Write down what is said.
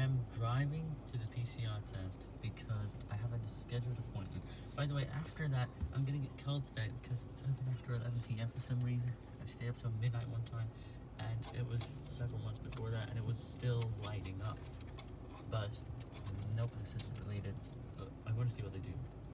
am driving to the PCR test because I have a scheduled appointment. By the way, after that, I'm gonna get cold today because it's open after 11 p.m. for some reason. I stayed up till midnight one time, and it was several months before that, and it was still lighting up. But nope, this isn't related. But I want to see what they do.